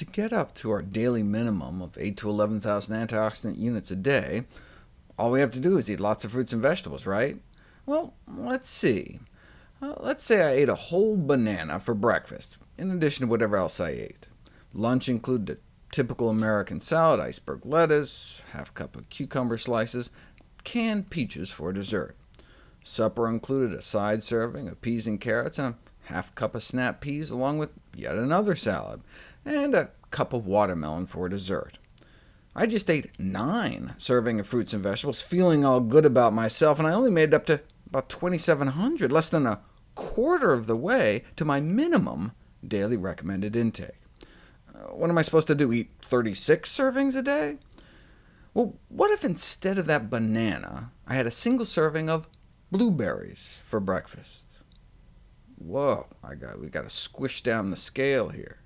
To get up to our daily minimum of 8 to 11,000 antioxidant units a day, all we have to do is eat lots of fruits and vegetables, right? Well, let's see. Uh, let's say I ate a whole banana for breakfast, in addition to whatever else I ate. Lunch included the typical American salad, iceberg lettuce, half cup of cucumber slices, canned peaches for dessert. Supper included a side serving of peas and carrots, and a half cup of snap peas, along with yet another salad, and a cup of watermelon for dessert. I just ate nine serving of fruits and vegetables, feeling all good about myself, and I only made it up to about 2,700, less than a quarter of the way to my minimum daily recommended intake. Uh, what am I supposed to do, eat 36 servings a day? Well, what if instead of that banana, I had a single serving of blueberries for breakfast? Whoa, I got, we got to squish down the scale here.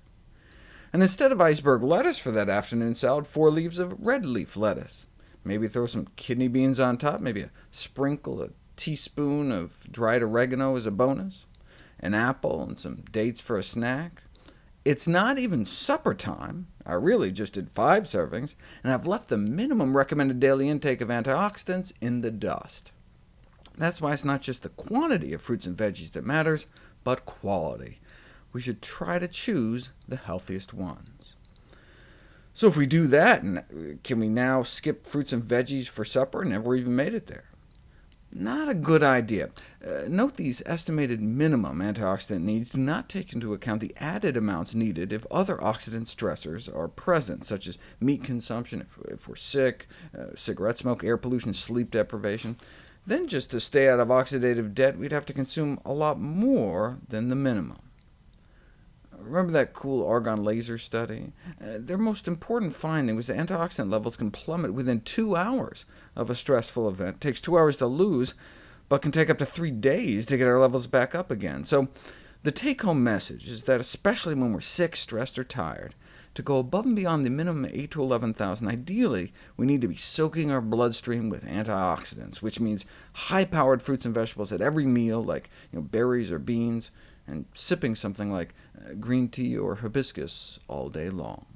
And instead of iceberg lettuce for that afternoon salad, four leaves of red leaf lettuce. Maybe throw some kidney beans on top, maybe a sprinkle, a teaspoon of dried oregano as a bonus, an apple and some dates for a snack. It's not even supper time. I really just did five servings, and I've left the minimum recommended daily intake of antioxidants in the dust. That's why it's not just the quantity of fruits and veggies that matters, but quality. We should try to choose the healthiest ones. So if we do that, can we now skip fruits and veggies for supper? Never even made it there. Not a good idea. Uh, note these estimated minimum antioxidant needs do not take into account the added amounts needed if other oxidant stressors are present, such as meat consumption if, if we're sick, uh, cigarette smoke, air pollution, sleep deprivation. Then just to stay out of oxidative debt, we'd have to consume a lot more than the minimum. Remember that cool argon laser study? Uh, their most important finding was that antioxidant levels can plummet within two hours of a stressful event. It takes two hours to lose, but can take up to three days to get our levels back up again. So the take-home message is that especially when we're sick, stressed, or tired, to go above and beyond the minimum 8 to 11,000, ideally we need to be soaking our bloodstream with antioxidants, which means high-powered fruits and vegetables at every meal, like you know, berries or beans, and sipping something like uh, green tea or hibiscus all day long.